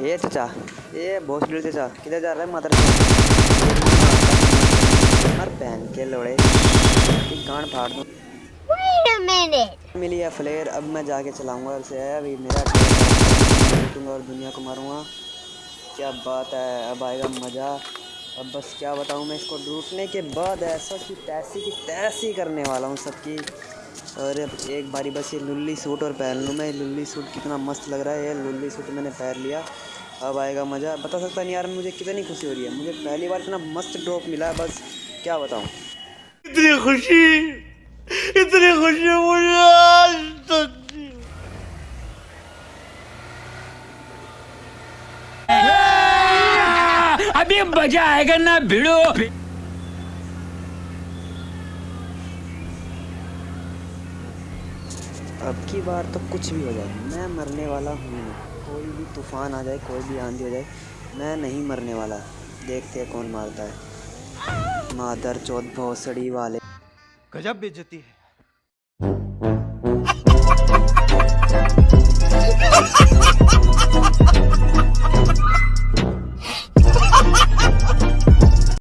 ये चचा। ये बहुत भीड़ चचा। किधर जा रहा है माता मर पहन के लोड़े। गांड फाड़ दूँ। मिली है फ्लेयर अब मैं जाके चलाऊँगा उसे अभी मेरा और दुनिया को मारूँगा। क्या बात है अब आएगा मज़ा। अब बस क्या बताऊँ मैं इसको लूटने के बाद ऐसा कि तैसी की तैसी करने वाला हूँ सबकी। और एक बारी बस ये लुल्ली सूट और पहन लूँ मैं। लुल्ली सूट कितना मस्त लग रहा है। ये लुल्ली सूट मैंने पहन लिया। अब आएगा मज़ा। बता सकता नहीं यार मुझे कितनी खुशी हो रही है। मुझे पहली बार इतना मस्त ड्रॉप मिला है बस क्या बताऊँ। इतनी खुशी इतनी खुशी मुझे आज तक अभी मज़ा आएगा ना भिड़ो। अब की बार तो कुछ भी हो जाए। मैं मरने वाला हूँ कोई भी तूफ़ान आ जाए, कोई भी आंधी हो जाए, मैं नहीं मरने वाला। देखते हैं कौन मारता है। मादर चौथ भोसड़ी वाले। गजब बेचती है।